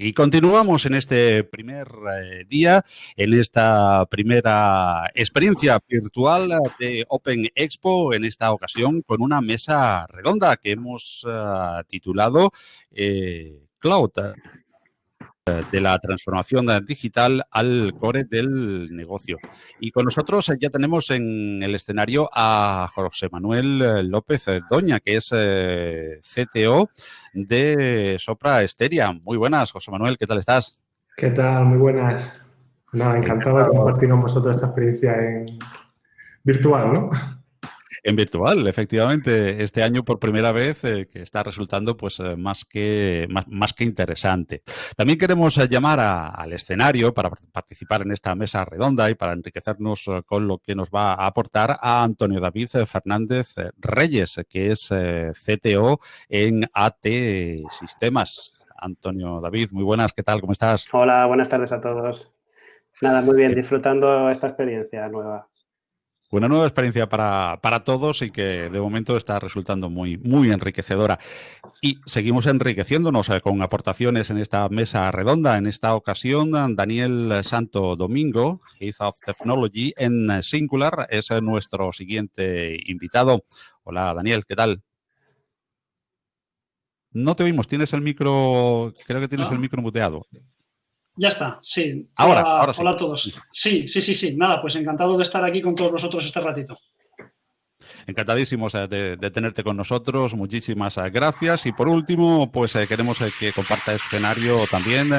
Y continuamos en este primer eh, día, en esta primera experiencia virtual de Open Expo, en esta ocasión con una mesa redonda que hemos uh, titulado eh, Cloud de la transformación digital al core del negocio. Y con nosotros ya tenemos en el escenario a José Manuel López Doña, que es eh, CTO de Sopra Esteria. Muy buenas, José Manuel, ¿qué tal estás? ¿Qué tal? Muy buenas. Nada, encantado, de compartir con vosotros esta experiencia en virtual, ¿no? En virtual, efectivamente, este año por primera vez eh, que está resultando pues eh, más, que, más, que interesante. También queremos eh, llamar al escenario para participar en esta mesa redonda y para enriquecernos con lo que nos va a aportar a Antonio David Fernández Reyes, que es CTO en AT Sistemas. Antonio David, muy buenas, ¿qué tal? ¿Cómo estás? Hola, buenas tardes a todos. Nada, muy bien, disfrutando esta experiencia nueva una nueva experiencia para, todos y que de momento está resultando muy, muy enriquecedora. Y seguimos enriqueciéndonos eh, con aportaciones en esta mesa redonda. En esta ocasión, Daniel Santo Domingo, Head of Technology en Singular, es nuestro siguiente invitado. Hola, Daniel, ¿qué tal? No te oímos, tienes el micro, creo que tienes el micro muteado. Ya está, sí. Ahora, hola, ahora hola a todos. Sí, sí, sí, sí. Nada, pues encantado de estar aquí con todos vosotros este ratito. Encantadísimos eh, de, tenerte con nosotros, muchísimas eh, gracias. Y por último, pues eh, queremos que comparta escenario también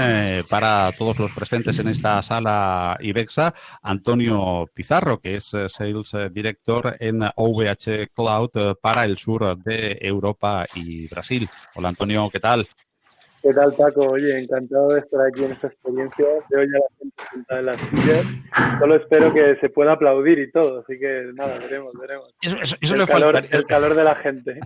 para todos los presentes en esta sala IBEXA, Antonio Pizarro, que es Sales Director en OVH Cloud para el sur de Europa y Brasil. Hola Antonio, ¿qué tal? ¿Qué tal, Paco? Oye, encantado de estar aquí en esta experiencia. Veo ya la gente sentada en las sillas. Solo espero que se pueda aplaudir y todo. Así que nada, veremos, veremos. Eso, el, calor, el, calor, de la gente.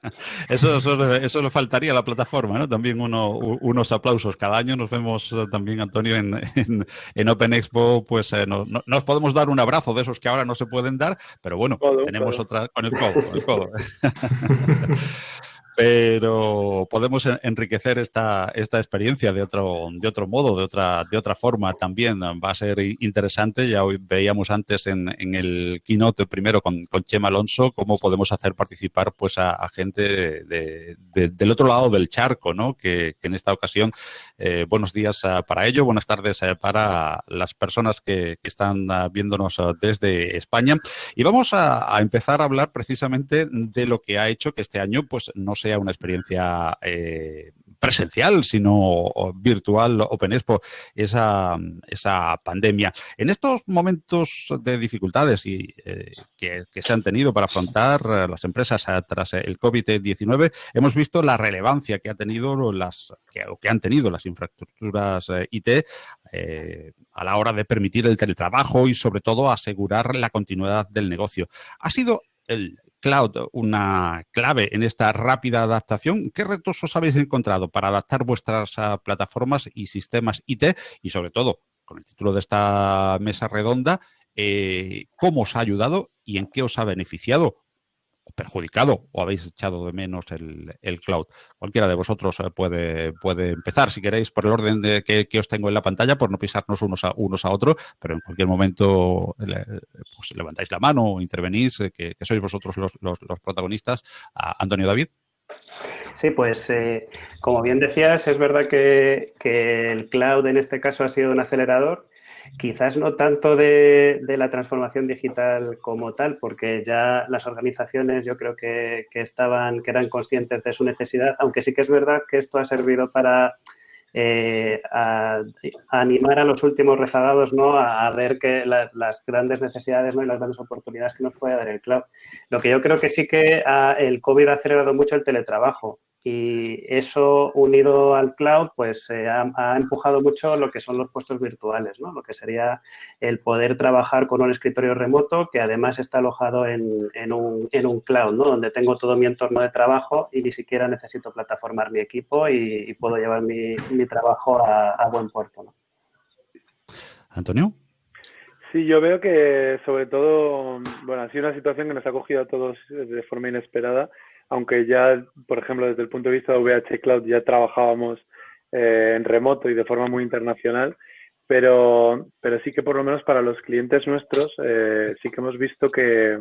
eso, eso, le faltaría a la plataforma, ¿no? También uno, unos aplausos. Cada año nos vemos eh, también, Antonio, en, en, Open Expo. Pues eh, no, nos podemos dar un abrazo de esos que ahora no se pueden dar, pero bueno, tenemos otra con el codo. El codo. pero podemos enriquecer esta, esta experiencia de otro, de otro modo, de otra, de otra forma también. Va a ser interesante. Ya hoy veíamos antes en, el keynote primero con, con, Chema Alonso cómo podemos hacer participar pues a, gente de, del otro lado del charco, ¿no? Que, en esta ocasión, eh, buenos días ah, para ello, buenas tardes eh, para las personas que, están ah, viéndonos desde España. Y vamos a, a empezar a hablar precisamente de lo que ha hecho que este año pues no sea una experiencia eh, presencial, sino virtual, Open Expo, esa, esa pandemia. En estos momentos de dificultades y, eh, que, se han tenido para afrontar eh, las empresas tras el COVID-19, hemos visto la relevancia que ha tenido las que, que han tenido las infraestructuras IT a la hora de permitir el teletrabajo y sobre todo asegurar la continuidad del negocio. Ha sido el cloud una clave en esta rápida adaptación. ¿Qué retos os habéis encontrado para adaptar vuestras ah, plataformas y sistemas IT? Y sobre todo, con el título de esta mesa redonda, eh, ¿cómo os ha ayudado y en qué os ha beneficiado? Perjudicado o habéis echado de menos el, cloud. Cualquiera de vosotros eh, puede, puede empezar, si queréis, por el orden de que, os tengo en la pantalla, por no pisarnos unos a, unos a otros, pero en cualquier momento pues, levantáis la mano o intervenís, eh, que, sois vosotros los, los, protagonistas. Antonio David. Sí, pues eh, como bien decías, es verdad que, que el cloud en este caso ha sido un acelerador Quizás no tanto de, la transformación digital como tal, porque ya las organizaciones yo creo que, estaban, que eran conscientes de su necesidad, aunque sí que es verdad que esto ha servido para eh, animar a los últimos rezagados ¿no? a, ver que las grandes necesidades ¿no? y las grandes oportunidades que nos puede dar el cloud. Lo que yo creo que sí que el COVID ha acelerado mucho el teletrabajo y eso unido al cloud pues eh, ha, empujado mucho lo que son los puestos virtuales, ¿no? lo que sería el poder trabajar con un escritorio remoto que además está alojado en, en, un, en un, cloud, ¿no? donde tengo todo mi entorno de trabajo y ni siquiera necesito plataformar mi equipo y, puedo llevar mi, mi trabajo a, buen puerto. ¿no? Antonio. Sí, yo veo que sobre todo, bueno, ha sido una situación que nos ha cogido a todos de forma inesperada aunque ya, por ejemplo, desde el punto de vista de VH Cloud ya trabajábamos eh, en remoto y de forma muy internacional, pero, pero sí que por lo menos para los clientes nuestros eh, sí que hemos visto que,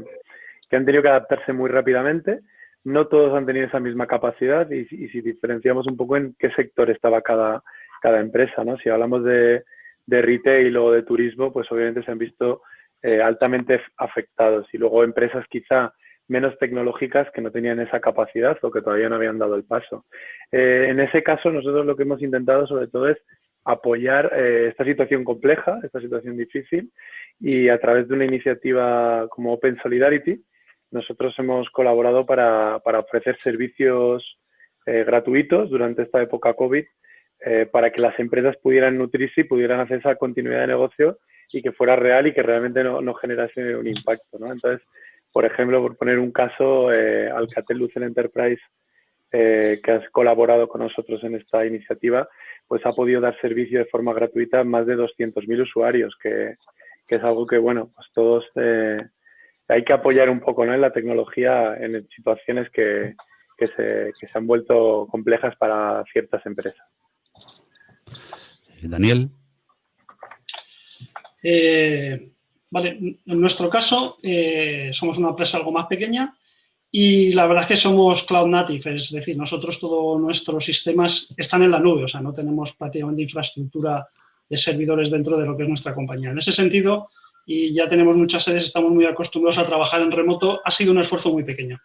que, han tenido que adaptarse muy rápidamente. No todos han tenido esa misma capacidad y, y, si diferenciamos un poco en qué sector estaba cada, cada empresa, ¿no? Si hablamos de, de retail o de turismo, pues obviamente se han visto eh, altamente afectados y luego empresas quizá menos tecnológicas que no tenían esa capacidad o que todavía no habían dado el paso. Eh, en ese caso, nosotros lo que hemos intentado sobre todo es apoyar eh, esta situación compleja, esta situación difícil, y a través de una iniciativa como Open Solidarity, nosotros hemos colaborado para, para ofrecer servicios eh, gratuitos durante esta época COVID para que las empresas pudieran nutrirse y pudieran hacer esa continuidad de negocio y que fuera real y que realmente no, no generase un impacto. ¿no? Entonces, por ejemplo, por poner un caso, eh, Alcatel Lucent Enterprise, eh, que has colaborado con nosotros en esta iniciativa, pues ha podido dar servicio de forma gratuita a más de 200.000 usuarios, que, que, es algo que, bueno, pues todos eh, hay que apoyar un poco ¿no? en la tecnología en situaciones que, que, se, que se han vuelto complejas para ciertas empresas. Daniel. Eh, Vale, en nuestro caso eh, somos una empresa algo más pequeña y la verdad es que somos cloud native, es decir, nosotros todos nuestros sistemas están en la nube, o sea, no tenemos prácticamente infraestructura de servidores dentro de lo que es nuestra compañía. En ese sentido, y ya tenemos muchas sedes, estamos muy acostumbrados a trabajar en remoto, ha sido un esfuerzo muy pequeño.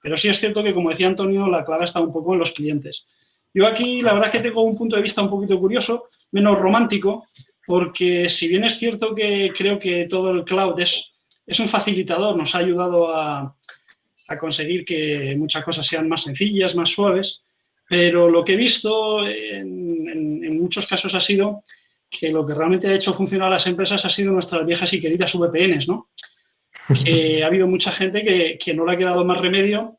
Pero sí es cierto que, como decía Antonio, la clave está un poco en los clientes. Yo aquí, la verdad es que tengo un punto de vista un poquito curioso, menos romántico, porque si bien es cierto que creo que todo el cloud es, es un facilitador, nos ha ayudado a, a, conseguir que muchas cosas sean más sencillas, más suaves, pero lo que he visto en, en, en muchos casos ha sido que lo que realmente ha hecho funcionar a las empresas ha sido nuestras viejas y queridas VPNs, ¿no? Que ha habido mucha gente que, que, no le ha quedado más remedio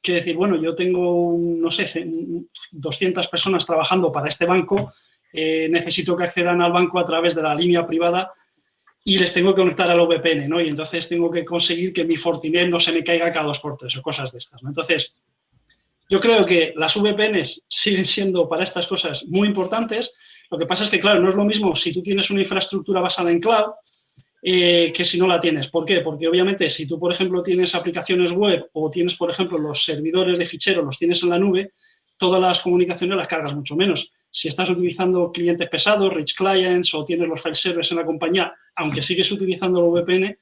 que decir, bueno, yo tengo, no sé, 200 personas trabajando para este banco, eh, necesito que accedan al banco a través de la línea privada y les tengo que conectar al VPN, ¿no? Y entonces tengo que conseguir que mi Fortinet no se me caiga cada dos por tres o cosas de estas, ¿no? Entonces, yo creo que las VPNs siguen siendo para estas cosas muy importantes. Lo que pasa es que, claro, no es lo mismo si tú tienes una infraestructura basada en cloud eh, que si no la tienes. ¿Por qué? Porque obviamente si tú, por ejemplo, tienes aplicaciones web o tienes, por ejemplo, los servidores de ficheros, los tienes en la nube, todas las comunicaciones las cargas mucho menos si estás utilizando clientes pesados, rich clients o tienes los file servers en la compañía, aunque sigues utilizando el VPN,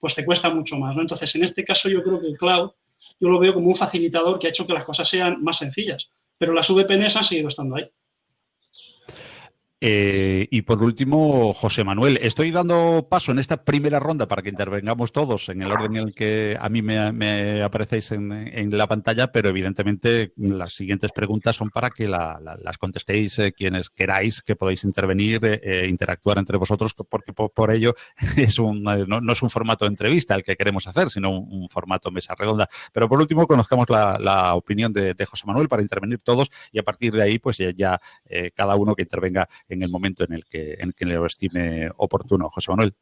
pues te cuesta mucho más. ¿no? Entonces, en este caso yo creo que el cloud yo lo veo como un facilitador que ha hecho que las cosas sean más sencillas, pero las VPNs han seguido estando ahí. Eh, y por último, José Manuel, estoy dando paso en esta primera ronda para que intervengamos todos en el orden en el que a mí me, me aparecéis en, la pantalla, pero evidentemente las siguientes preguntas son para que la, la, las contestéis eh, quienes queráis, que podáis intervenir, eh, eh interactuar entre vosotros, porque por, ello es un, no, es un formato de entrevista el que queremos hacer, sino un, un formato mesa redonda. Pero por último, conozcamos la, opinión de, José Manuel para intervenir todos y a partir de ahí, pues ya, cada uno que intervenga en el momento en el que, en que lo estime oportuno. José Manuel.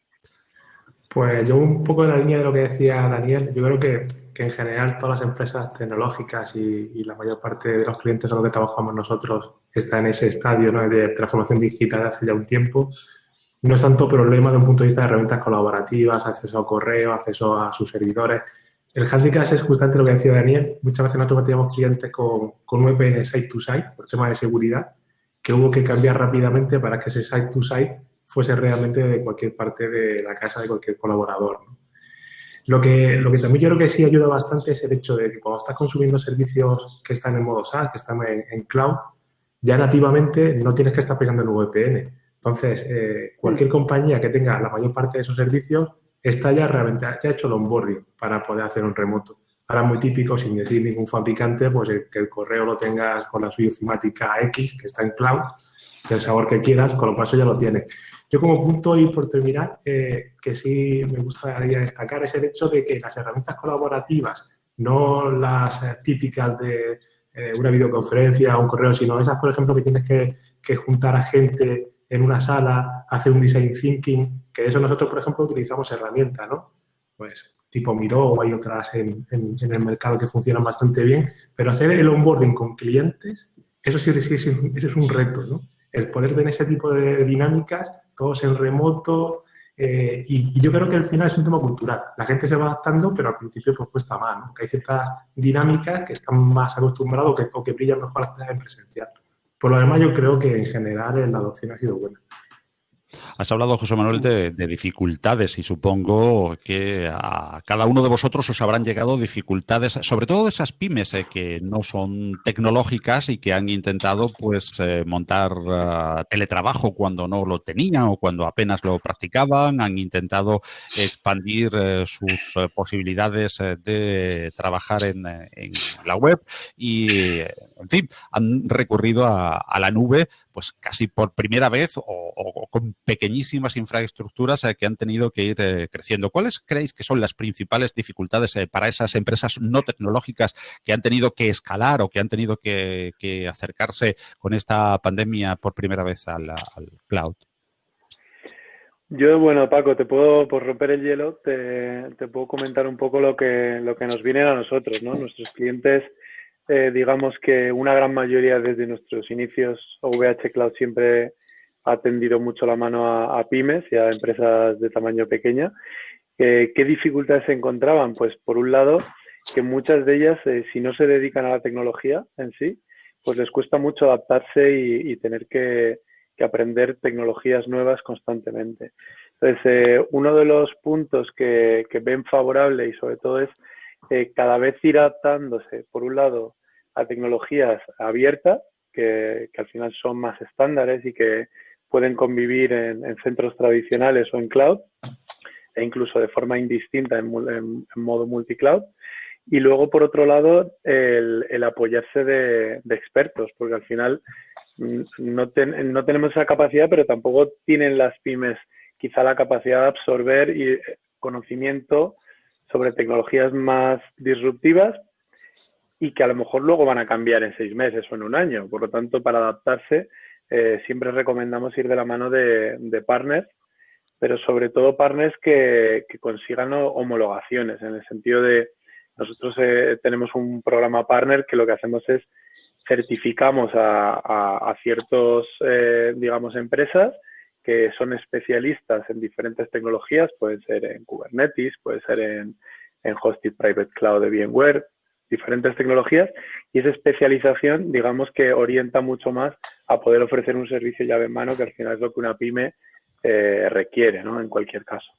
Pues yo un poco en la línea de lo que decía Daniel, yo creo que, que en general todas las empresas tecnológicas y, y, la mayor parte de los clientes con los que trabajamos nosotros está en ese estadio ¿no? de transformación digital hace ya un tiempo. No es tanto problema de un punto de vista de herramientas colaborativas, acceso a correo, acceso a sus servidores. El handicap es justamente lo que decía Daniel. Muchas veces nosotros teníamos clientes con, con VPN site-to-site por tema de seguridad que hubo que cambiar rápidamente para que ese site-to-site fuese realmente de cualquier parte de la casa de cualquier colaborador. ¿no? Lo, que, lo que también yo creo que sí ayuda bastante es el hecho de que cuando estás consumiendo servicios que están en modo SaaS, que están en, en cloud, ya nativamente no tienes que estar pensando en VPN. Entonces, eh, cualquier compañía que tenga la mayor parte de esos servicios está ya realmente, ya ha hecho el onboarding para poder hacer un remoto. Ahora muy típico, sin decir ningún fabricante, pues el, que el correo lo tengas con la suya ofimática X, que está en cloud, del sabor que quieras, con lo eso ya lo tienes. Yo como punto y por terminar, eh, que sí me gustaría destacar es el hecho de que las herramientas colaborativas, no las eh, típicas de eh, una videoconferencia o un correo, sino esas, por ejemplo, que tienes que, juntar a gente en una sala, hacer un design thinking, que eso nosotros, por ejemplo, utilizamos herramientas, ¿no? Pues tipo Miro o hay otras en, el mercado que funcionan bastante bien, pero hacer el onboarding con clientes, eso sí, es un reto, ¿no? El poder tener ese tipo de dinámicas, todos en remoto, eh, y, yo creo que al final es un tema cultural. La gente se va adaptando, pero al principio pues cuesta más, ¿no? Porque hay ciertas dinámicas que están más acostumbrados que, o que brillan mejor en presencial. Por lo demás, yo creo que en general la adopción ha sido buena. Has hablado, José Manuel, de, dificultades y supongo que a cada uno de vosotros os habrán llegado dificultades, sobre todo de esas pymes eh, que no son tecnológicas y que han intentado pues eh, montar eh, teletrabajo cuando no lo tenían o cuando apenas lo practicaban, han intentado expandir sus posibilidades de trabajar en, la web y, en fin, han recurrido a, la nube pues casi por primera vez o con pequeñísimas infraestructuras eh, que han tenido que ir eh, creciendo. ¿Cuáles creéis que son las principales dificultades eh, para esas empresas no tecnológicas que han tenido que escalar o que han tenido que, acercarse con esta pandemia por primera vez al, cloud? Yo, bueno, Paco, te puedo, por romper el hielo, te, puedo comentar un poco lo que, lo que nos viene a nosotros, ¿no? Nuestros clientes, digamos que una gran mayoría desde nuestros inicios, OVH Cloud siempre ha tendido mucho la mano a, pymes y a empresas de tamaño pequeña. Eh, ¿Qué dificultades se encontraban? Pues por un lado, que muchas de ellas, eh, si no se dedican a la tecnología en sí, pues les cuesta mucho adaptarse y, tener que, aprender tecnologías nuevas constantemente. Entonces, eh, uno de los puntos que, ven favorable y sobre todo es cada vez ir adaptándose, por un lado, a tecnologías abiertas, que, al final son más estándares y que pueden convivir en, centros tradicionales o en cloud, e incluso de forma indistinta en, en, modo multicloud. Y luego, por otro lado, el, apoyarse de, expertos, porque al final mm, no, no, tenemos esa capacidad, pero tampoco tienen las pymes quizá la capacidad de absorber y, eh, conocimiento sobre tecnologías más disruptivas y que a lo mejor luego van a cambiar en seis meses o en un año. Por lo tanto, para adaptarse eh, siempre recomendamos ir de la mano de, partners, pero sobre todo partners que, consigan homologaciones, en el sentido de, nosotros eh, tenemos un programa partner que lo que hacemos es certificamos a, ciertos, eh, digamos, empresas que son especialistas en diferentes tecnologías, pueden ser en Kubernetes, puede ser en, en Hosted Private Cloud de VMware, diferentes tecnologías y esa especialización, digamos que orienta mucho más a poder ofrecer un servicio llave en mano, que al final es lo que una pyme eh, requiere, ¿no? En cualquier caso.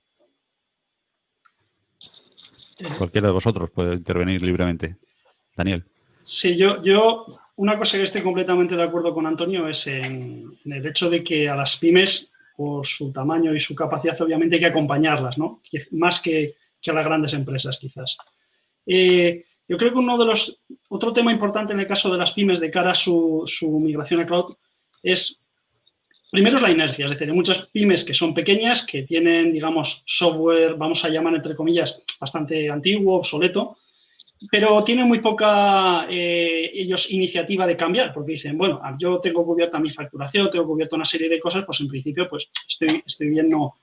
Cualquiera de vosotros puede intervenir libremente. Daniel. Sí, yo, yo una cosa que estoy completamente de acuerdo con Antonio es en, el hecho de que a las pymes, por su tamaño y su capacidad, obviamente hay que acompañarlas, ¿no? Más que, a las grandes empresas, quizás. Eh, yo creo que uno de los, otro tema importante en el caso de las pymes de cara a su, migración a cloud es, primero es la inercia, es decir, hay muchas pymes que son pequeñas, que tienen, digamos, software, vamos a llamar entre comillas, bastante antiguo, obsoleto, pero tienen muy poca eh, ellos iniciativa de cambiar, porque dicen, bueno, yo tengo cubierta mi facturación, tengo cubierta una serie de cosas, pues en principio, pues estoy, estoy bien, no,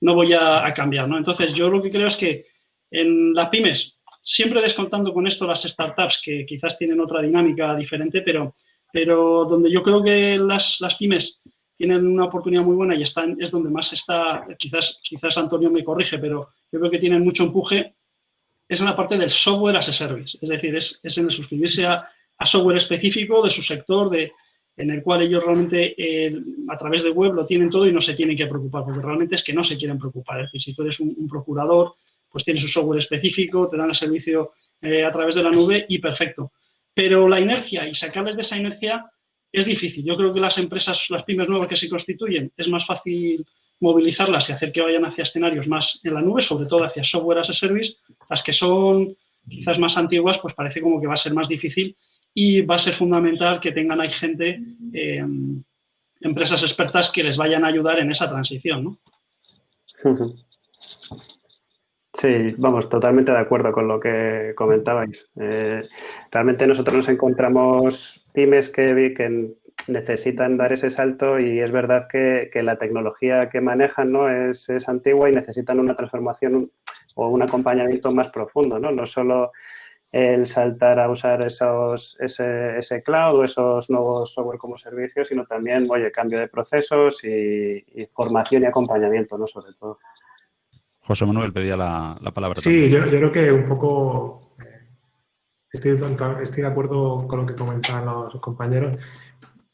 no voy a, a cambiar, ¿no? Entonces, yo lo que creo es que en las pymes siempre descontando con esto las startups que quizás tienen otra dinámica diferente, pero, pero donde yo creo que las, pymes tienen una oportunidad muy buena y están, es donde más está, quizás, quizás Antonio me corrige, pero yo creo que tienen mucho empuje, es en la parte del software as a service, es decir, es, en el suscribirse a, software específico de su sector, de, en el cual ellos realmente eh, a través de web lo tienen todo y no se tienen que preocupar, porque realmente es que no se quieren preocupar. Es decir, si tú eres un procurador, pues tiene su software específico, te dan el servicio eh, a través de la nube y perfecto. Pero la inercia y sacarles de esa inercia es difícil. Yo creo que las empresas, las pymes nuevas que se constituyen, es más fácil movilizarlas y hacer que vayan hacia escenarios más en la nube, sobre todo hacia software as a service. Las que son quizás más antiguas, pues parece como que va a ser más difícil y va a ser fundamental que tengan ahí gente, eh, empresas expertas que les vayan a ayudar en esa transición. ¿no? Sí, vamos, totalmente de acuerdo con lo que comentabais. Eh, realmente nosotros nos encontramos pymes que, que necesitan dar ese salto y es verdad que, la tecnología que manejan ¿no? es, antigua y necesitan una transformación o un acompañamiento más profundo, ¿no? No solo el saltar a usar esos, ese, ese cloud o esos nuevos software como servicios, sino también, oye, cambio de procesos y, formación y acompañamiento, ¿no? Sobre todo. José Manuel pedía la, palabra. Sí, yo, creo que un poco eh, estoy, estoy de acuerdo con lo que comentaban los compañeros.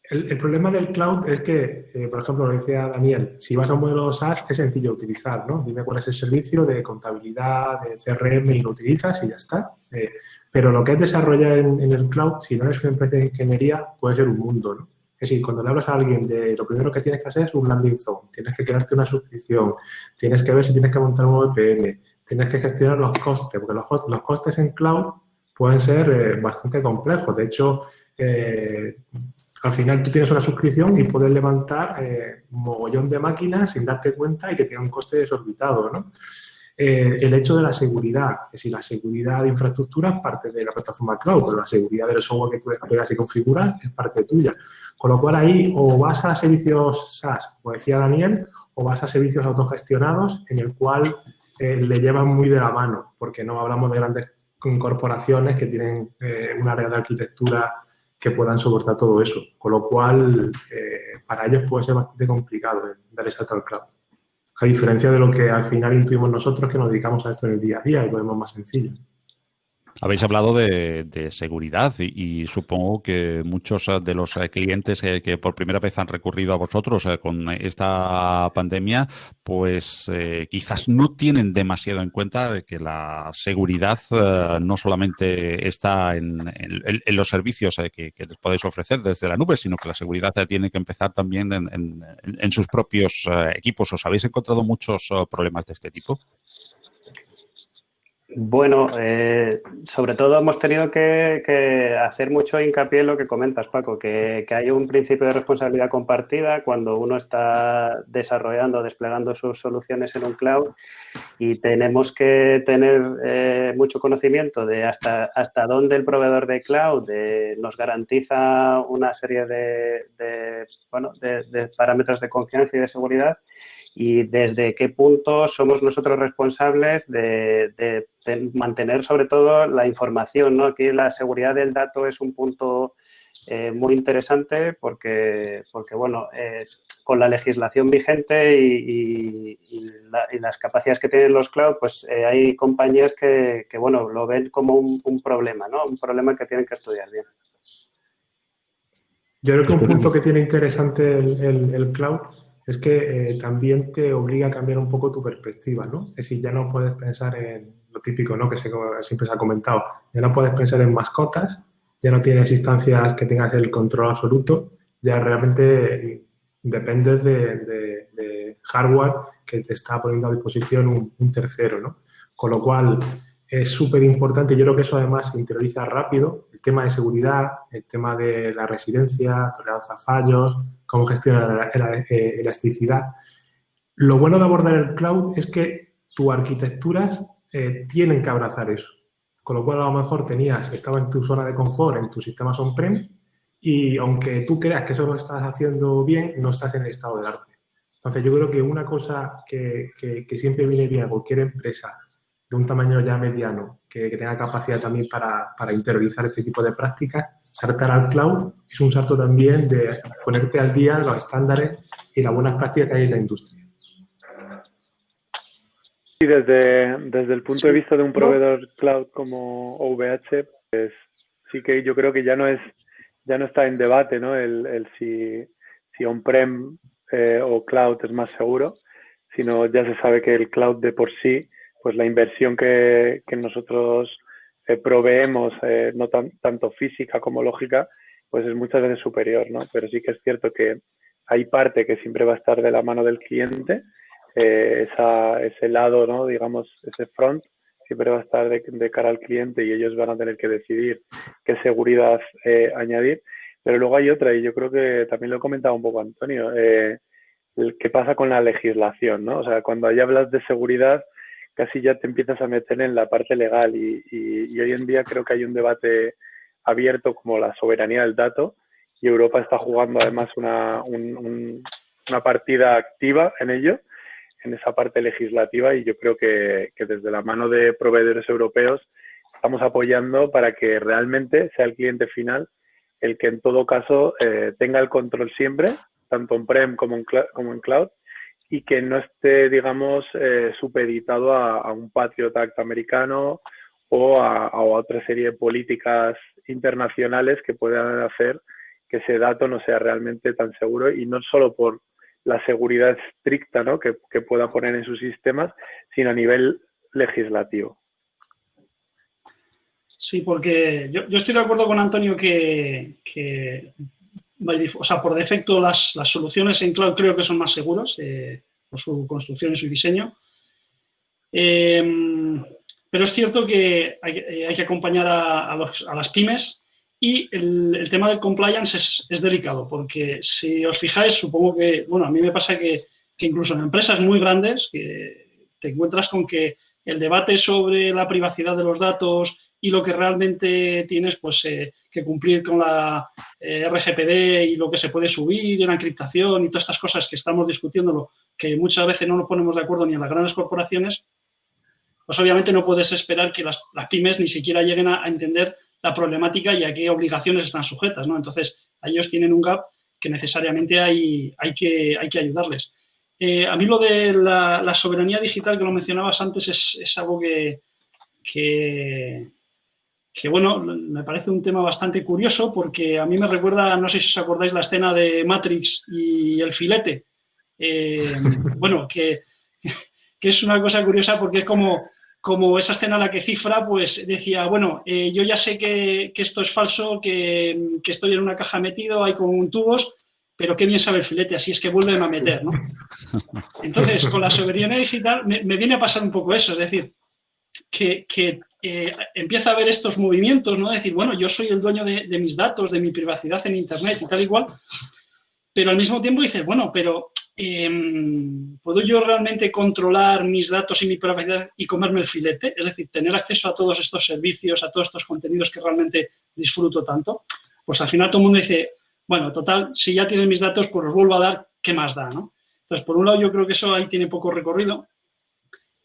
El, problema del cloud es que, eh, por ejemplo, lo decía Daniel, si vas a un modelo SaaS es sencillo utilizar, ¿no? Dime cuál es el servicio de contabilidad, de CRM y lo utilizas y ya está. Eh, pero lo que es desarrollar en, el cloud, si no eres una empresa de ingeniería, puede ser un mundo, ¿no? Es decir, cuando le hablas a alguien de lo primero que tienes que hacer es un landing zone, tienes que crearte una suscripción, tienes que ver si tienes que montar un VPN, tienes que gestionar los costes, porque los, los costes en cloud pueden ser eh, bastante complejos. De hecho, eh, al final tú tienes una suscripción y puedes levantar eh, un mogollón de máquinas sin darte cuenta y que tiene un coste desorbitado, ¿no? Eh, el hecho de la seguridad, es decir, la seguridad de infraestructura es parte de la plataforma cloud, pero la seguridad del software que tú desplegas y configuras es parte tuya. Con lo cual ahí o vas a servicios SaaS, como decía Daniel, o vas a servicios autogestionados en el cual eh, le llevan muy de la mano, porque no hablamos de grandes corporaciones que tienen un área de arquitectura que puedan soportar todo eso. Con lo cual, eh, para ellos puede ser bastante complicado dar ese salto al cloud. A diferencia de lo que al final intuimos nosotros que nos dedicamos a esto en el día a día y lo vemos más sencillo. Habéis hablado de, seguridad y, supongo que muchos eh, de los eh, clientes eh, que por primera vez han recurrido a vosotros con esta pandemia, pues quizás no tienen demasiado en cuenta que la seguridad no solamente está en, los servicios que, les podéis ofrecer desde la nube, sino que la seguridad tiene que empezar también en sus propios equipos. ¿Os habéis encontrado muchos problemas de este tipo? Bueno, eh, sobre todo hemos tenido que, hacer mucho hincapié en lo que comentas, Paco, que, hay un principio de responsabilidad compartida cuando uno está desarrollando, desplegando sus soluciones en un cloud y tenemos que tener eh, mucho conocimiento de hasta, hasta dónde el proveedor de cloud eh, nos garantiza una serie de, bueno, de parámetros de confianza y de seguridad y desde qué punto somos nosotros responsables de, mantener sobre todo la información. ¿no? Aquí la seguridad del dato es un punto eh, muy interesante porque, porque bueno, eh, con la legislación vigente y, las capacidades que tienen los cloud, pues eh, hay compañías que, bueno, lo ven como un, problema, ¿no? Un problema que tienen que estudiar bien. Yo creo que un punto que tiene interesante el, el cloud es que eh, también te obliga a cambiar un poco tu perspectiva, ¿no? Es decir, ya no puedes pensar en lo típico, ¿no? Que siempre se ha comentado, ya no puedes pensar en mascotas, ya no tienes instancias que tengas el control absoluto, ya realmente dependes de, hardware que te está poniendo a disposición un, un tercero, ¿no? Con lo cual, es súper importante. Yo creo que eso además se interioriza rápido. Tema de seguridad, el tema de la residencia, tolerancia a fallos, cómo gestionar la, eh, elasticidad. Lo bueno de abordar el cloud es que tus arquitecturas eh, tienen que abrazar eso. Con lo cual, a lo mejor tenías, estaba en tu zona de confort, en tus sistemas on-prem, y aunque tú creas que eso lo estás haciendo bien, no estás en el estado del arte. Entonces, yo creo que una cosa que, que siempre viene bien a cualquier empresa de un tamaño ya mediano, que, tenga capacidad también para, para, interiorizar este tipo de prácticas, saltar al cloud es un salto también de ponerte al día los estándares y las buenas prácticas que hay en la industria. Y desde, desde el punto de vista de un proveedor cloud como OVH, pues sí que yo creo que ya no es ya no está en debate ¿no? el, el si, si on-prem eh, o cloud es más seguro, sino ya se sabe que el cloud de por sí pues la inversión que, nosotros eh, proveemos, eh, no tanto física como lógica, pues es muchas veces superior, ¿no? Pero sí que es cierto que hay parte que siempre va a estar de la mano del cliente, eh, ese lado, ¿no? Digamos, ese front siempre va a estar de, cara al cliente y ellos van a tener que decidir qué seguridad añadir. Pero luego hay otra, y yo creo que también lo he comentado un poco Antonio, qué pasa con la legislación, ¿no? O sea, cuando ahí hablas de seguridad, casi ya te empiezas a meter en la parte legal y, hoy en día creo que hay un debate abierto como la soberanía del dato y Europa está jugando además una, una partida activa en ello, en esa parte legislativa y yo creo que, desde la mano de proveedores europeos estamos apoyando para que realmente sea el cliente final el que en todo caso eh, tenga el control siempre, tanto en prem como en, como en cloud, y que no esté, digamos, eh, supeditado a, un Patriot Act americano o a, otra serie de políticas internacionales que puedan hacer que ese dato no sea realmente tan seguro y no solo por la seguridad estricta ¿no? que, pueda poner en sus sistemas, sino a nivel legislativo. Sí, porque yo, estoy de acuerdo con Antonio que, o sea, por defecto las, soluciones en cloud creo que son más seguras eh, por su construcción y su diseño. Em, pero es cierto que hay, eh, que acompañar a, las pymes y el, tema del compliance es, delicado, porque si os fijáis, supongo que, bueno, a mí me pasa que, incluso en empresas muy grandes que te encuentras con que el debate sobre la privacidad de los datos y lo que realmente tienes pues eh, que cumplir con la eh, RGPD y lo que se puede subir en la encriptación y todas estas cosas que estamos discutiendo, que muchas veces no nos ponemos de acuerdo ni en las grandes corporaciones, pues obviamente no puedes esperar que las, pymes ni siquiera lleguen a entender la problemática y a qué obligaciones están sujetas, ¿no? Entonces, ellos tienen un gap que necesariamente hay, hay, que, hay que ayudarles. Eh, a mí lo de la, soberanía digital que lo mencionabas antes es, algo que, bueno, me parece un tema bastante curioso porque a mí me recuerda, no sé si os acordáis, la escena de Matrix y el filete. Eh, bueno, que, que, es una cosa curiosa porque es como como esa escena la que cifra, pues decía, bueno, eh, yo ya sé que, esto es falso, que, estoy en una caja metido, hay con tubos, pero qué bien sabe el filete, así es que vuelven a meter, ¿no? Entonces, con la soberanía digital me, viene a pasar un poco eso, es decir, que, eh, empieza a haber estos movimientos, ¿no? decir, bueno, yo soy el dueño de, de, mis datos, de mi privacidad en Internet y tal y cual, pero al mismo tiempo dices, bueno, pero Em, ¿puedo yo realmente controlar mis datos y mi privacidad y comerme el filete? Es decir, tener acceso a todos estos servicios, a todos estos contenidos que realmente disfruto tanto. Pues al final todo el mundo dice, bueno, total, si ya tienen mis datos, pues los vuelvo a dar, ¿qué más da? ¿no? Entonces, por un lado, yo creo que eso ahí tiene poco recorrido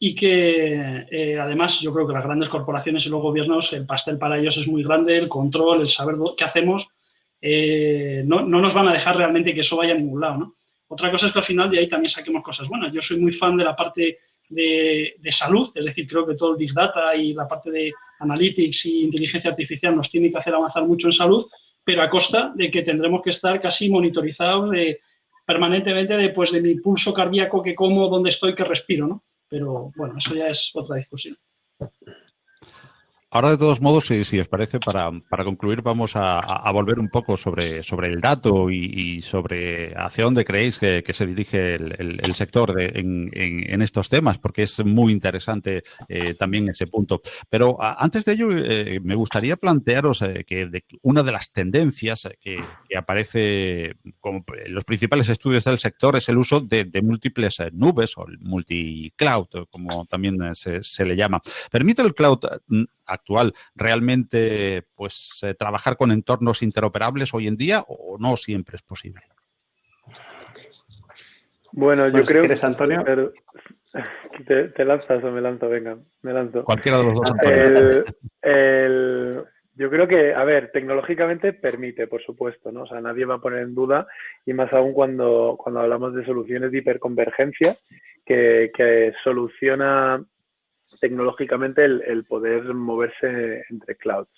y que eh, además yo creo que las grandes corporaciones y los gobiernos, el pastel para ellos es muy grande, el control, el saber qué hacemos, eh, no, no, nos van a dejar realmente que eso vaya a ningún lado, ¿no? Otra cosa es que al final de ahí también saquemos cosas buenas. Yo soy muy fan de la parte de, salud, es decir, creo que todo el Big Data y la parte de Analytics y inteligencia artificial nos tiene que hacer avanzar mucho en salud, pero a costa de que tendremos que estar casi monitorizados de, permanentemente de, pues, de mi pulso cardíaco, que como, dónde estoy, que respiro, ¿no? Pero bueno, eso ya es otra discusión. Ahora, de todos modos, si, os parece, para, concluir, vamos a, volver un poco sobre, sobre el dato y, sobre hacia dónde creéis que, se dirige el, sector en, estos temas, porque es muy interesante eh, también ese punto. Pero antes de ello, eh, me gustaría plantearos eh, que una de las tendencias que, aparece como en los principales estudios del sector es el uso de, múltiples nubes o el multi-cloud, como también se, se le llama. ¿Permite el cloud actual realmente pues eh, trabajar con entornos interoperables hoy en día o no siempre es posible? Bueno, yo creo que... Antonio? ¿Te, lanzas o me lanzo? Venga, me lanzo. Cualquiera de los dos. yo creo que, a ver, tecnológicamente permite, por supuesto, ¿no? O sea, nadie va a poner en duda, y más aún cuando, cuando hablamos de soluciones de hiperconvergencia, que, que soluciona tecnológicamente el, poder moverse entre clouds.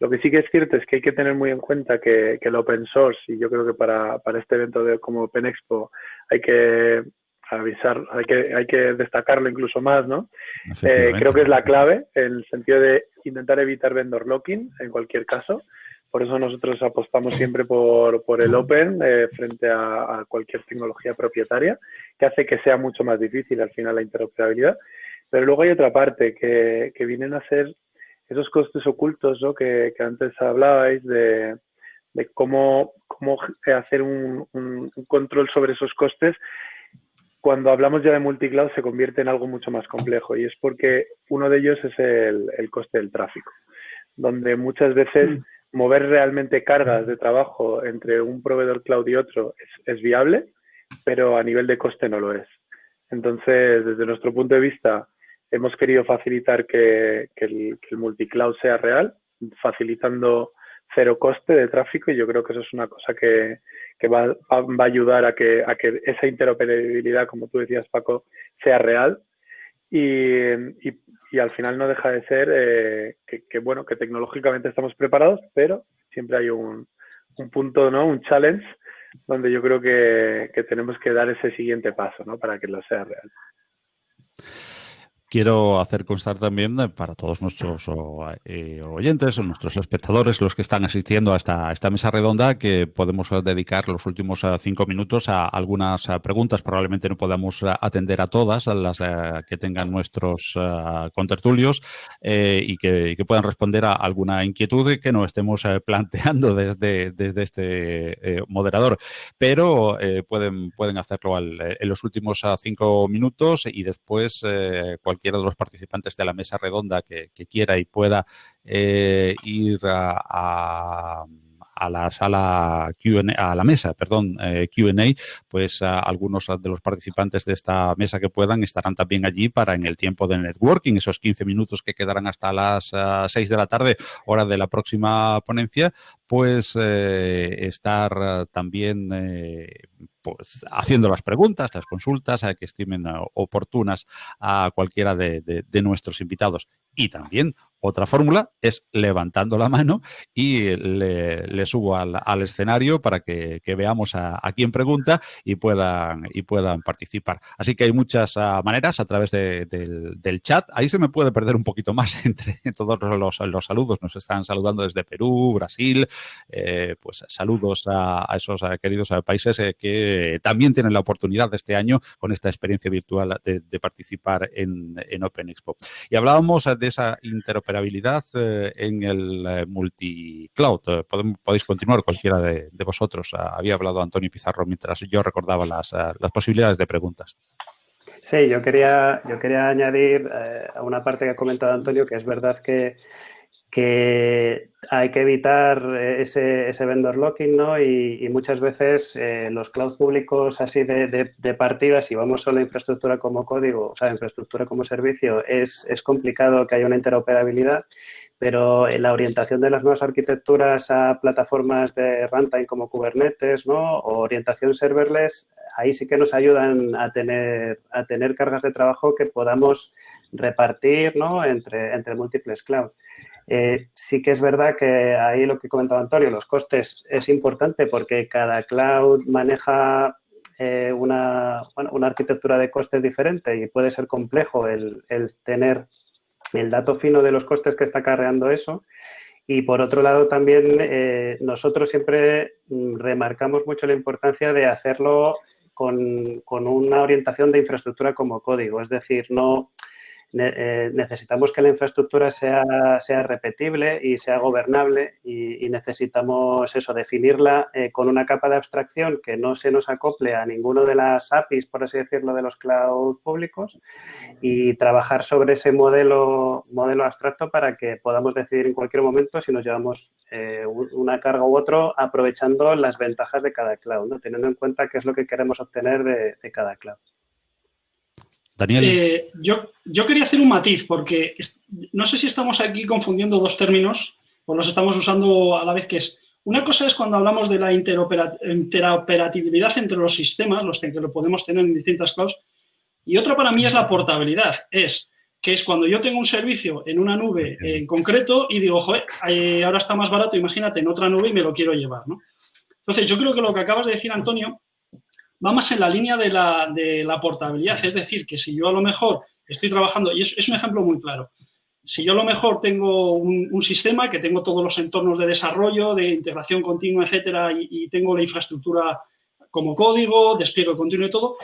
Lo que sí que es cierto es que hay que tener muy en cuenta que, el open source, y yo creo que para, este evento de, como Open Expo hay que avisar, hay que, hay que destacarlo incluso más, ¿no? Eh, creo que es la clave en el sentido de intentar evitar vendor locking en cualquier caso. Por eso nosotros apostamos siempre por, el Open eh, frente a, a, cualquier tecnología propietaria, que hace que sea mucho más difícil al final la interoperabilidad. Pero luego hay otra parte que, vienen a ser esos costes ocultos ¿no? que, antes hablabais de, cómo, cómo hacer un, control sobre esos costes. Cuando hablamos ya de multicloud se convierte en algo mucho más complejo y es porque uno de ellos es el, coste del tráfico, donde muchas veces mm. mover realmente cargas de trabajo entre un proveedor cloud y otro es viable, pero a nivel de coste no lo es. Entonces, desde nuestro punto de vista, hemos querido facilitar que, el, que el multicloud sea real, facilitando cero coste de tráfico y yo creo que eso es una cosa que, va, va, a ayudar a que, a que esa interoperabilidad, como tú decías, Paco, sea real y, y, al final no deja de ser eh, que, bueno, que tecnológicamente estamos preparados, pero siempre hay un, un punto, ¿no? Un challenge donde yo creo que, que tenemos que dar ese siguiente paso, ¿no? Para que lo sea real. Quiero hacer constar también eh, para todos nuestros eh, oyentes nuestros espectadores, los que están asistiendo a esta, mesa redonda, que podemos eh, dedicar los últimos cinco minutos a algunas preguntas. Probablemente no podamos atender a todas, a las que tengan nuestros contertulios y que, puedan responder a alguna inquietud que no estemos planteando desde, este moderador. Pero pueden, pueden hacerlo en los últimos cinco minutos y después cualquier cualquiera de los participantes de la mesa redonda que, quiera y pueda eh, ir a, la sala Q&A, a la mesa, perdón, eh, Q&A, pues algunos de los participantes de esta mesa que puedan estarán también allí para en el tiempo de networking, esos 15 minutos que quedarán hasta las 6 de la tarde, hora de la próxima ponencia, pues eh, estar también pues, haciendo las preguntas, las consultas que estimen oportunas a cualquiera de, nuestros invitados. Y también otra fórmula es levantando la mano y le, subo al, escenario para que, veamos a, quién pregunta y puedan, y puedan participar. Así que hay muchas ah, maneras a través del, chat. Ahí se me puede perder un poquito más entre todos los, saludos. Nos están saludando desde Perú, Brasil. Eh, pues saludos a, esos queridos países eh, que también tienen la oportunidad de este año con esta experiencia virtual de, participar en, en Open Expo. Y hablábamos de esa interoperabilidad interoperabilidad eh, en el eh, multi-cloud. Eh, podéis continuar cualquiera de, vosotros. Ah, había hablado Antonio Pizarro mientras yo recordaba las, las posibilidades de preguntas. Sí, yo quería, yo quería añadir a una parte que ha comentado Antonio, que es verdad que que hay que evitar ese, ese vendor locking, ¿no? Y, muchas veces eh, los cloud públicos así de, de, partida, si vamos solo a infraestructura como código, o sea, infraestructura como servicio, es, es complicado que haya una interoperabilidad, pero la orientación de las nuevas arquitecturas a plataformas de runtime como Kubernetes, ¿no? O orientación serverless, ahí sí que nos ayudan a tener, a tener cargas de trabajo que podamos repartir, ¿no? Entre, entre múltiples clouds. Eh, sí que es verdad que ahí lo que comentaba Antonio, los costes es importante porque cada cloud maneja eh, una, arquitectura de costes diferente y puede ser complejo el, tener el dato fino de los costes que está carreando eso. Y por otro lado también eh, nosotros siempre mm, remarcamos mucho la importancia de hacerlo con, con, una orientación de infraestructura como código, es decir, no eh, necesitamos que la infraestructura sea, sea repetible y sea gobernable y, necesitamos eso, definirla eh, con una capa de abstracción que no se nos acople a ninguno de las APIs, por así decirlo, de los cloud públicos y trabajar sobre ese modelo, modelo abstracto para que podamos decidir en cualquier momento si nos llevamos eh, una carga u otro aprovechando las ventajas de cada cloud, teniendo en cuenta qué es lo que queremos obtener de cada cloud. Daniel. Eh, yo, yo quería hacer un matiz porque no sé si estamos aquí confundiendo dos términos o los estamos usando a la vez que es. Una cosa es cuando hablamos de la interoperatividad entre los sistemas, los que lo podemos tener en distintas clouds, y otra para mí es la portabilidad. Es que es cuando yo tengo un servicio en una nube en concreto y digo, joder, eh, ahora está más barato, imagínate, en otra nube y me lo quiero llevar, ¿no? Entonces, yo creo que lo que acabas de decir, Antonio, va más en la línea de la, de la portabilidad. Es decir, que si yo a lo mejor estoy trabajando, y es, un ejemplo muy claro, si yo a lo mejor tengo un, sistema que tengo todos los entornos de desarrollo, de integración continua, etcétera, y, tengo la infraestructura como código, despliegue continuo y todo,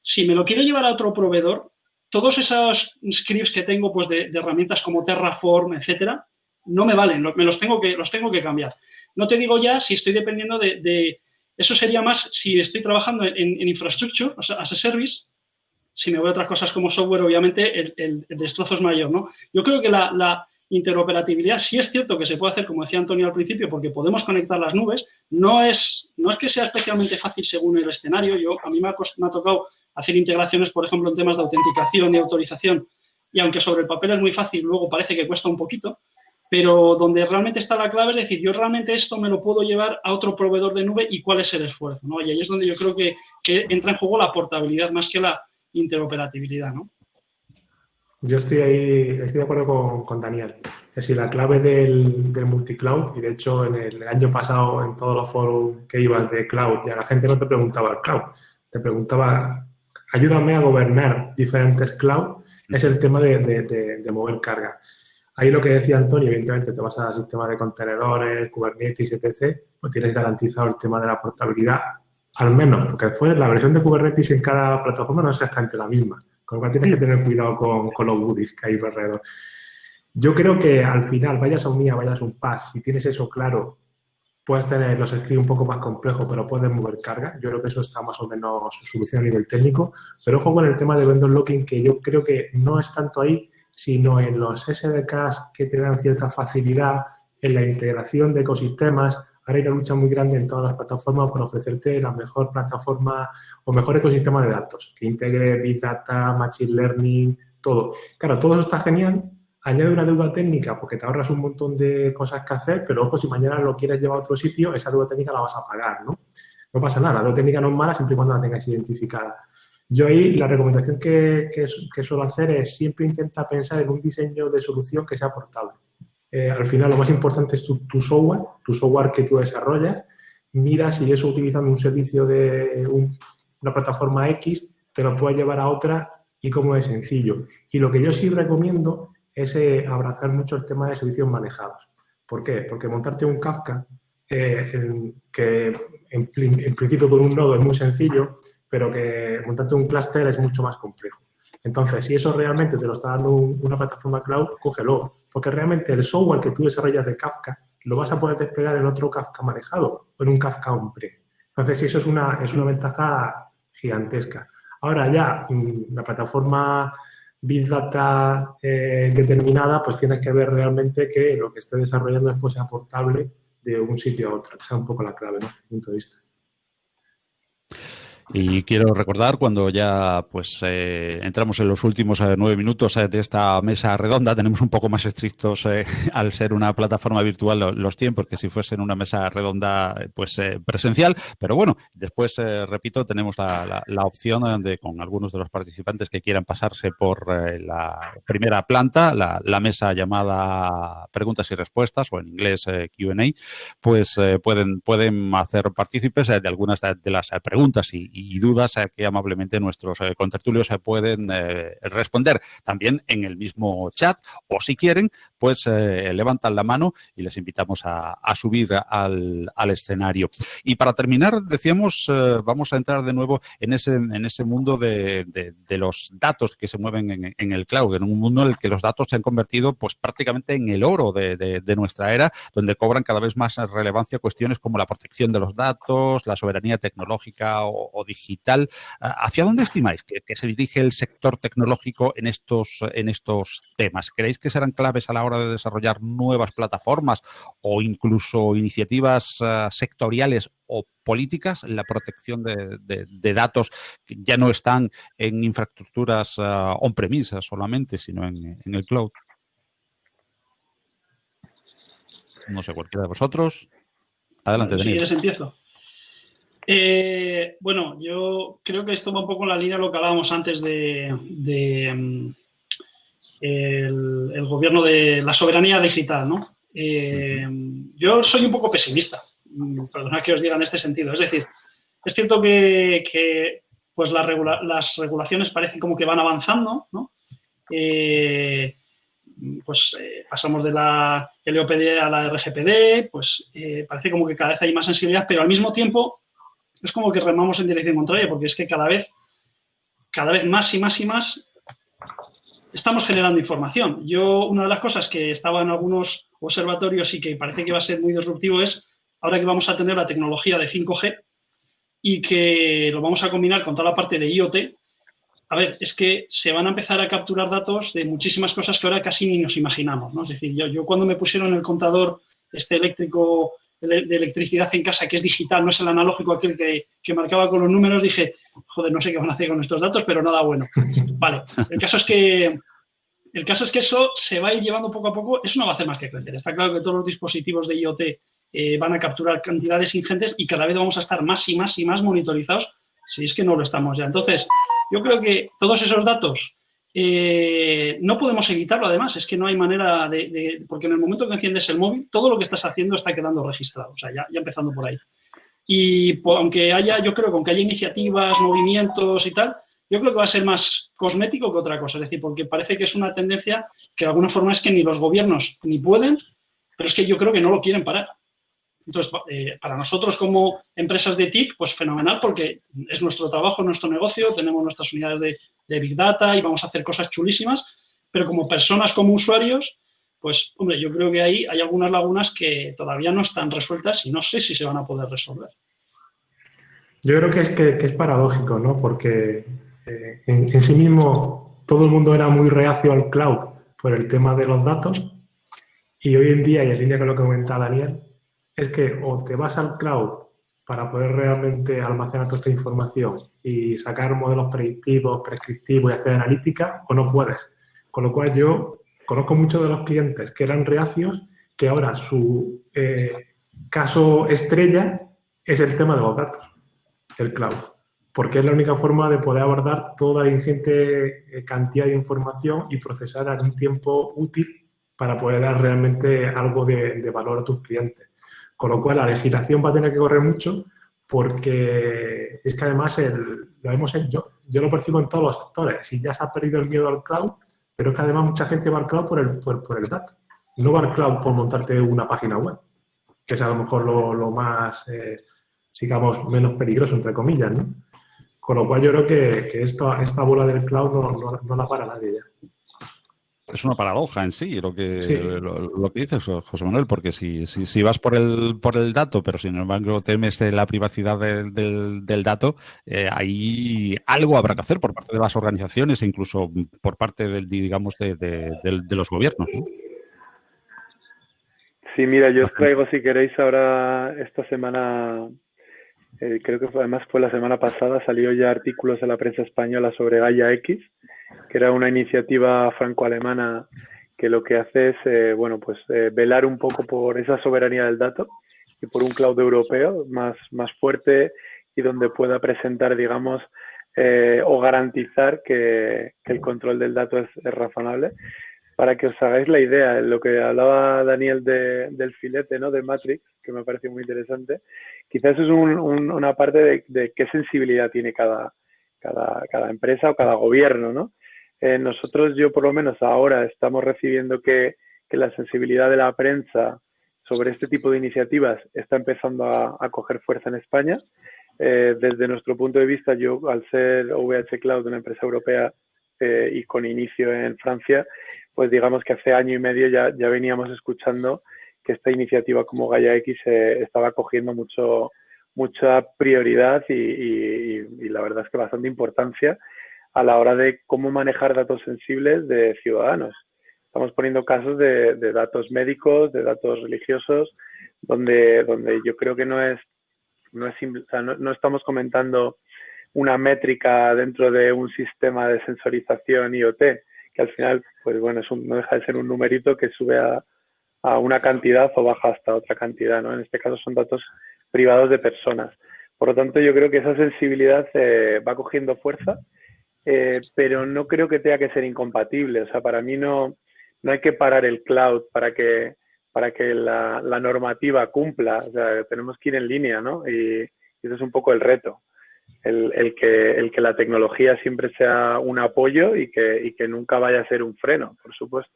si me lo quiero llevar a otro proveedor, todos esos scripts que tengo pues de, herramientas como Terraform, etcétera, no me valen, me los tengo que, los tengo que cambiar. No te digo ya si estoy dependiendo de eso sería más si estoy trabajando en, infrastructure, o sea, as a service. Si me voy a otras cosas como software, obviamente el, destrozo es mayor, ¿no? Yo creo que la, interoperabilidad sí es cierto que se puede hacer, como decía Antonio al principio, porque podemos conectar las nubes. No es, no es que sea especialmente fácil según el escenario. Yo, a mí me ha tocado hacer integraciones, por ejemplo, en temas de autenticación y autorización y aunque sobre el papel es muy fácil, luego parece que cuesta un poquito, pero donde realmente está la clave es decir, yo realmente esto me lo puedo llevar a otro proveedor de nube y cuál es el esfuerzo, ¿no? Y ahí es donde yo creo que, que entra en juego la portabilidad más que la interoperabilidad, ¿no? Yo estoy ahí, estoy de acuerdo con, con Daniel. Es decir, la clave del, del multicloud, y de hecho en el, año pasado en todos los foros que iban de cloud, ya la gente no te preguntaba el cloud, te preguntaba, ayúdame a gobernar diferentes cloud, es el tema de, de, mover carga. Ahí lo que decía Antonio, evidentemente te vas al sistema de contenedores, Kubernetes, etc., pues tienes garantizado el tema de la portabilidad, al menos, porque después la versión de Kubernetes en cada plataforma no es exactamente la misma. Con lo cual tienes que tener cuidado con, los goodies que hay alrededor. Yo creo que al final, vayas a un IA, vayas a un PAS, si tienes eso claro, puedes tener los scripts un poco más complejos, pero puedes mover carga. Yo creo que eso está más o menos solucionado a nivel técnico. Pero ojo con el tema de vendor locking, que yo creo que no es tanto ahí, sino en los SDKs que te dan cierta facilidad en la integración de ecosistemas, Ahora hay una lucha muy grande en todas las plataformas por ofrecerte la mejor plataforma o mejor ecosistema de datos, que integre Big Data, Machine Learning, todo. Claro, todo eso está genial. Añade una deuda técnica porque te ahorras un montón de cosas que hacer, pero ojo, si mañana lo quieres llevar a otro sitio, esa deuda técnica la vas a pagar, ¿no? No pasa nada, la deuda técnica no es mala siempre y cuando la tengas identificada. Yo ahí la recomendación que, que suelo hacer es siempre intenta pensar en un diseño de solución que sea portable. Eh, al final lo más importante es tu, software, tu software que tú desarrollas. Mira si eso utilizando un servicio de una plataforma X te lo puede llevar a otra y cómo es sencillo. Y lo que yo sí recomiendo es eh, abrazar mucho el tema de servicios manejados. ¿Por qué? Porque montarte un Kafka, eh, que en, principio con un nodo es muy sencillo, pero que montarte un clúster es mucho más complejo. Entonces, si eso realmente te lo está dando una plataforma cloud, cógelo, porque realmente el software que tú desarrollas de Kafka lo vas a poder desplegar en otro Kafka manejado o en un Kafka on-pre. Entonces, eso es una, es una ventaja gigantesca. Ahora ya, mm, la plataforma Big Data eh, determinada, pues tienes que ver realmente que lo que esté desarrollando después sea portable de un sitio a otro, que sea un poco la clave, ¿no? Desde punto de vista. Y quiero recordar cuando ya pues eh, entramos en los últimos eh, nueve minutos eh, de esta mesa redonda, tenemos un poco más estrictos al ser una plataforma virtual los tiempos que si fuesen una mesa redonda pues presencial, pero bueno, después repito, tenemos la, la, opción de con algunos de los participantes que quieran pasarse por la primera planta, la, la, mesa llamada preguntas y respuestas o en inglés Q&A, pues pueden, pueden hacer partícipes de algunas de las preguntas y y dudas que amablemente nuestros eh, contertulios se pueden eh, responder también en el mismo chat o si quieren, pues eh, levantan la mano y les invitamos a, subir al, escenario. Y para terminar, decíamos, vamos a entrar de nuevo en ese, en ese mundo de, los datos que se mueven en, el cloud, en un mundo en el que los datos se han convertido pues prácticamente en el oro de, nuestra era, donde cobran cada vez más relevancia cuestiones como la protección de los datos, la soberanía tecnológica o digital. ¿Hacia dónde estimáis que, se dirige el sector tecnológico en estos, en estos temas? ¿Creéis que serán claves a la hora de desarrollar nuevas plataformas o incluso iniciativas ah, sectoriales o políticas la protección de, datos que ya no están en infraestructuras uh, on-premise solamente, sino en, el cloud? No sé, cualquiera de vosotros. Adelante, Daniel. Si empiezo. Eh, bueno, yo creo que esto va un poco en la línea de lo que hablábamos antes de, mm, el, gobierno de la soberanía digital, ¿no? Eh, yo soy un poco pesimista, mm, perdona que os diga en este sentido. Es decir, es cierto que, pues las, regulaciones parecen como que van avanzando, ¿no? Eh, pues pasamos de la LOPD a la RGPD, pues parece como que cada vez hay más sensibilidad, pero al mismo tiempo es como que remamos en dirección contraria, porque es que cada vez, cada vez más y más y más estamos generando información. Yo, una de las cosas que estaba en algunos observatorios y que parece que va a ser muy disruptivo es, ahora que vamos a tener la tecnología de 5G y que lo vamos a combinar con toda la parte de IoT, a ver, es que se van a empezar a capturar datos de muchísimas cosas que ahora casi ni nos imaginamos. Es decir, yo, yo cuando me pusieron el contador este eléctrico de electricidad en casa que es digital, no es el analógico aquel que, que, marcaba con los números, dije, joder, no sé qué van a hacer con estos datos, pero nada bueno. Vale, el caso es que el caso es que eso se va a ir llevando poco a poco, eso no va a hacer más que crecer. Está claro que todos los dispositivos de IoT eh, van a capturar cantidades ingentes y cada vez vamos a estar más y más y más monitorizados si es que no lo estamos ya. Entonces, yo creo que todos esos datos eh, no podemos evitarlo, además, es que no hay manera de, Porque en el momento que enciendes el móvil, todo lo que estás haciendo está quedando registrado, o sea, ya, empezando por ahí. Y aunque haya, yo creo que aunque haya iniciativas, movimientos y tal, yo creo que va a ser más cosmético que otra cosa, es decir, porque parece que es una tendencia que de alguna forma es que ni los gobiernos ni pueden, pero es que yo creo que no lo quieren parar. Entonces, eh, para nosotros como empresas de TIC, pues fenomenal porque es nuestro trabajo, nuestro negocio, tenemos nuestras unidades de, Big Data y vamos a hacer cosas chulísimas, pero como personas, como usuarios, pues, hombre, yo creo que ahí hay algunas lagunas que todavía no están resueltas y no sé si se van a poder resolver. Yo creo que es, que, es paradójico, ¿no? Porque eh, en, en sí mismo todo el mundo era muy reacio al cloud por el tema de los datos y hoy en día, y en línea con lo que comentaba Daniel, es que o te vas al cloud para poder realmente almacenar toda esta información y sacar modelos predictivos, prescriptivos y hacer analítica, o no puedes. Con lo cual yo conozco muchos de los clientes que eran reacios, que ahora su eh, caso estrella es el tema de los datos, el cloud, porque es la única forma de poder abordar toda la ingente eh, cantidad de información y procesar en un tiempo útil para poder dar realmente algo de valor a tus clientes. Con lo cual, la legislación va a tener que correr mucho porque es que además el, lo hemos yo, yo lo percibo en todos los sectores. Si ya se ha perdido el miedo al cloud, pero es que además mucha gente va al cloud por el, por, el dato. No va al cloud por montarte una página web, que es a lo mejor lo, más, eh, digamos, menos peligroso, entre comillas, ¿no? Con lo cual yo creo que, que esto, esta bola del cloud no, no, no la para nadie ya es una paradoja en sí lo que, lo, que dices, José Manuel, porque si, si, vas por el, por el dato, pero sin embargo temes la privacidad del, del, dato, eh, ahí algo habrá que hacer por parte de las organizaciones e incluso por parte del, digamos, de, de, los gobiernos. Sí, mira, yo os traigo, si queréis, ahora esta semana, eh, creo que además fue la semana pasada, salió ya artículos en la prensa española sobre Gaia X, que era una iniciativa franco-alemana que lo que hace es, eh, bueno, pues eh, velar un poco por esa soberanía del dato y por un cloud europeo más, más fuerte y donde pueda presentar, digamos, eh, o garantizar que, el control del dato es, razonable. Para que os hagáis la idea, lo que hablaba Daniel del filete, ¿no? De Matrix, que me parece muy interesante, quizás es una parte de, de, qué sensibilidad tiene cada, cada, cada empresa o cada gobierno, ¿no? Eh, nosotros, yo por lo menos ahora, estamos recibiendo que, la sensibilidad de la prensa sobre este tipo de iniciativas está empezando a, coger fuerza en España. Eh, desde nuestro punto de vista, yo al ser OVH Cloud, una empresa europea eh, y con inicio en Francia, pues digamos que hace año y medio ya, ya veníamos escuchando que esta iniciativa como Gaia X estaba cogiendo mucho, mucha prioridad y, y, la verdad es que bastante importancia a la hora de cómo manejar datos sensibles de ciudadanos. Estamos poniendo casos de, datos médicos, de datos religiosos, donde, donde yo creo que no es, no, es no, estamos comentando una métrica dentro de un sistema de sensorización IoT, que al final, pues bueno, es no deja de ser un numerito que sube a, a, una cantidad o baja hasta otra cantidad, ¿no? En este caso son datos privados de personas. Por lo tanto, yo creo que esa sensibilidad eh, va cogiendo fuerza eh, pero no creo que tenga que ser incompatible. O sea, para mí no, no hay que parar el cloud para que, para que la, normativa cumpla. O sea, tenemos que ir en línea, ¿no? Y, ese es un poco el reto. El, el, que, el que la tecnología siempre sea un apoyo y que, y que nunca vaya a ser un freno, por supuesto.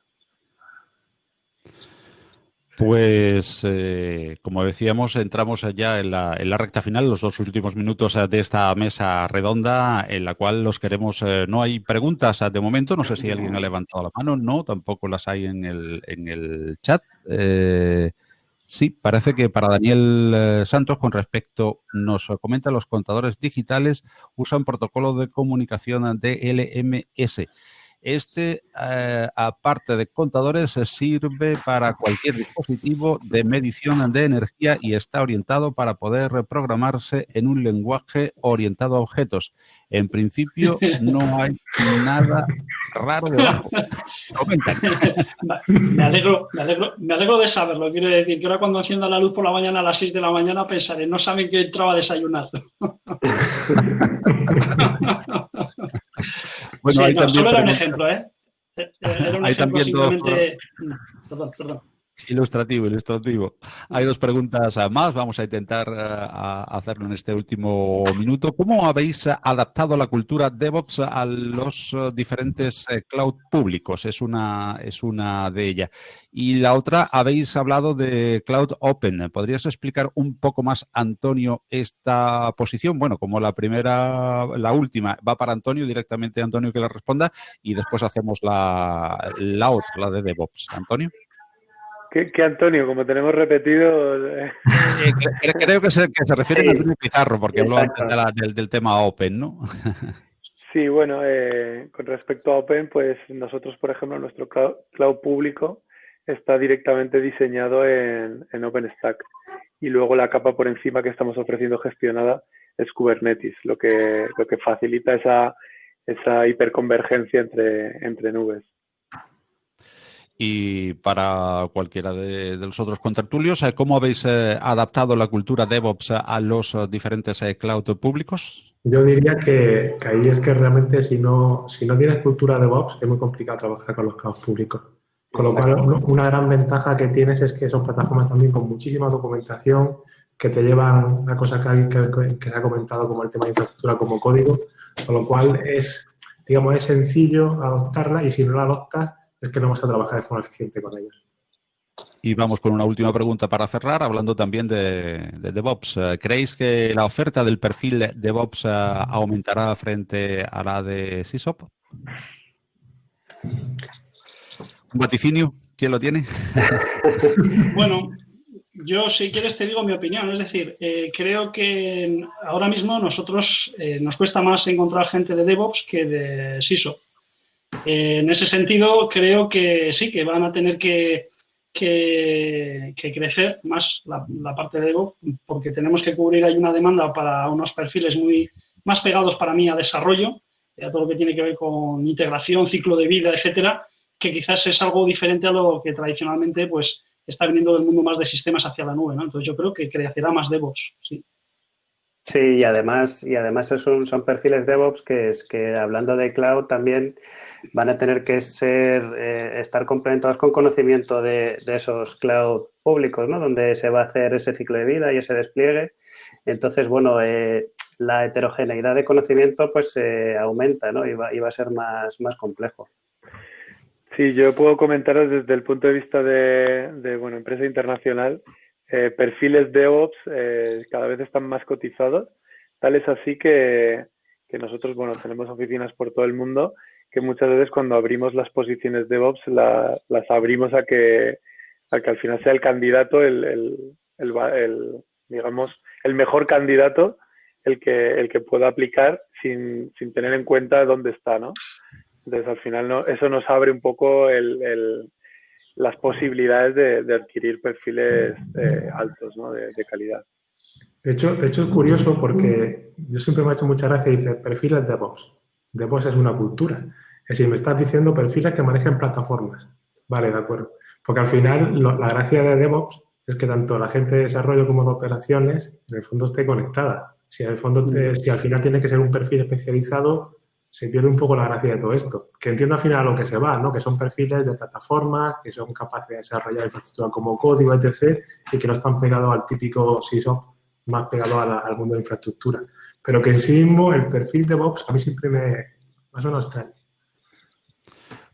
Pues, eh, como decíamos, entramos ya en la, en la, recta final, los dos últimos minutos de esta mesa redonda, en la cual los queremos. Eh, no hay preguntas de momento, no sé si alguien ha levantado la mano, no, tampoco las hay en el, en el chat. Eh, sí, parece que para Daniel Santos, con respecto, nos comenta, los contadores digitales usan protocolo de comunicación de LMS. Este, eh, aparte de contadores, sirve para cualquier dispositivo de medición de energía y está orientado para poder reprogramarse en un lenguaje orientado a objetos. En principio, no hay nada raro debajo. Me alegro, me, alegro, me alegro de saberlo. Quiero decir que ahora cuando encienda la luz por la mañana a las 6 de la mañana pensaré, no saben que entraba a desayunar. bueno, sí, no, solo era un ejemplo, ¿eh? Era un hay ejemplo simplemente... Perdón, perdón. Ilustrativo, ilustrativo. Hay dos preguntas más, vamos a intentar uh, hacerlo en este último minuto. ¿Cómo habéis adaptado la cultura DevOps a los uh, diferentes cloud públicos? Es una, es una de ellas. Y la otra, habéis hablado de Cloud Open. ¿Podrías explicar un poco más, Antonio, esta posición? Bueno, como la primera, la última va para Antonio, directamente Antonio que la responda, y después hacemos la, la otra, la de DevOps. Antonio. Que, Antonio, como tenemos repetido. Eh, creo que se, que se refiere a Antonio Pizarro, porque habló antes del, tema Open, ¿no? Sí, bueno, eh, con respecto a Open, pues nosotros, por ejemplo, nuestro cloud, público está directamente diseñado en, en, OpenStack. Y luego la capa por encima que estamos ofreciendo gestionada es Kubernetes, lo que, lo que facilita esa, esa hiperconvergencia entre, entre nubes y para cualquiera de, los otros contertulios, eh, ¿cómo habéis eh, adaptado la cultura DevOps a los eh, diferentes cloud públicos? Yo diría que, ahí es que realmente si no, si no tienes cultura DevOps es muy complicado trabajar con los cloud públicos. Con lo cual, una gran ventaja que tienes es que son plataformas también con muchísima documentación que te llevan una cosa que, que, que se ha comentado como el tema de infraestructura como código, con lo cual es, digamos, es sencillo adoptarla y si no la adoptas, es que no vamos a trabajar de forma eficiente con ellos. Y vamos con una última pregunta para cerrar, hablando también de, DevOps. Eh, ¿Creéis que la oferta del perfil DevOps eh, aumentará frente a la de SysOp? ¿Un vaticinio? ¿Quién lo tiene? bueno, yo si quieres te digo mi opinión. Es decir, eh, creo que ahora mismo nosotros nos cuesta más encontrar gente de DevOps que de SysOp. Eh, en ese sentido, creo que sí, que van a tener que, crecer más la, parte de Ego, porque tenemos que cubrir ahí una demanda para unos perfiles muy más pegados para mí a desarrollo, a todo lo que tiene que ver con integración, ciclo de vida, etcétera, que quizás es algo diferente a lo que tradicionalmente pues está viniendo del mundo más de sistemas hacia la nube, ¿no? Entonces yo creo que crecerá más DevOps, sí. Sí, y además, y además son, son perfiles DevOps que es que hablando de cloud también van a tener que ser eh, estar complementados con conocimiento de, esos cloud públicos, ¿no? Donde se va a hacer ese ciclo de vida y ese despliegue. Entonces, bueno, eh, la heterogeneidad de conocimiento pues eh, aumenta, ¿no? Y va, y va, a ser más, más complejo. Sí, yo puedo comentaros desde el punto de vista de, de bueno, empresa internacional eh, perfiles DevOps eh, cada vez están más cotizados. Tal es así que, nosotros, bueno, tenemos oficinas por todo el mundo que muchas veces cuando abrimos las posiciones DevOps las abrimos a que, a que al final sea el candidato, el, digamos, el mejor candidato el que, el que pueda aplicar sin, sin tener en cuenta dónde está, ¿no? Entonces, al final, no, eso nos abre un poco el, las posibilidades de, adquirir perfiles eh, altos ¿no? de, calidad. De hecho, de hecho, es curioso porque yo siempre me ha hecho mucha gracia y dice perfiles DevOps. DevOps es una cultura. Es decir, me estás diciendo perfiles que manejen plataformas. Vale, de acuerdo. Porque al final la gracia de DevOps es que tanto la gente de desarrollo como de operaciones en el fondo esté conectada. Si, en el fondo si al final tiene que ser un perfil especializado, se pierde un poco la gracia de todo esto. Que entiendo al final a lo que se va, ¿no? Que son perfiles de plataformas, que son capaces de desarrollar infraestructura como código, etc., y que no están pegados al típico SysOp, más pegado al mundo de infraestructura. Pero que en sí mismo el perfil de DevOps a mí siempre me, me suena extraño.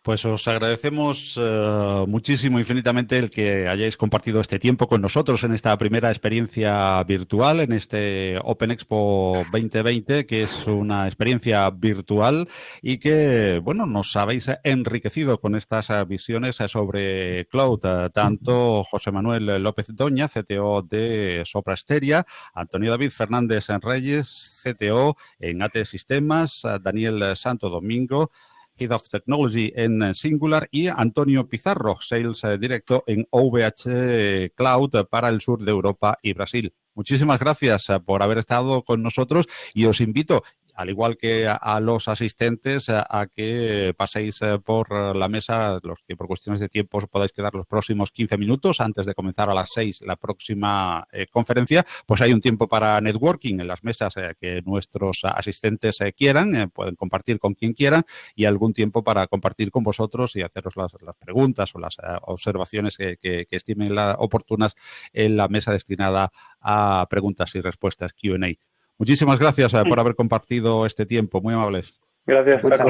Pues os agradecemos eh, muchísimo, infinitamente, el que hayáis compartido este tiempo con nosotros en esta primera experiencia virtual, en este Open Expo 2020, que es una experiencia virtual y que, bueno, nos habéis enriquecido con estas visiones sobre cloud. Tanto José Manuel López Doña, CTO de Soprasteria, Antonio David Fernández Reyes, CTO en AT Sistemas, Daniel Santo Domingo, Head of Technology en Singular, y Antonio Pizarro, Sales Directo en OVH Cloud para el sur de Europa y Brasil. Muchísimas gracias por haber estado con nosotros y os invito al igual que a, los asistentes, a, que paséis eh, por la mesa, los que por cuestiones de tiempo os podáis quedar los próximos 15 minutos antes de comenzar a las 6 la próxima eh, conferencia, pues hay un tiempo para networking en las mesas eh, que nuestros asistentes quieran, pueden compartir con quien quieran y algún tiempo para compartir con vosotros y haceros las, preguntas o las observaciones que, que estimen oportunas en la mesa destinada a preguntas y respuestas Q&A. Muchísimas gracias eh, por haber compartido este tiempo, muy amables. Gracias, Muchas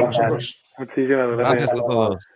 Muchísimas gracias. Gracias a todos.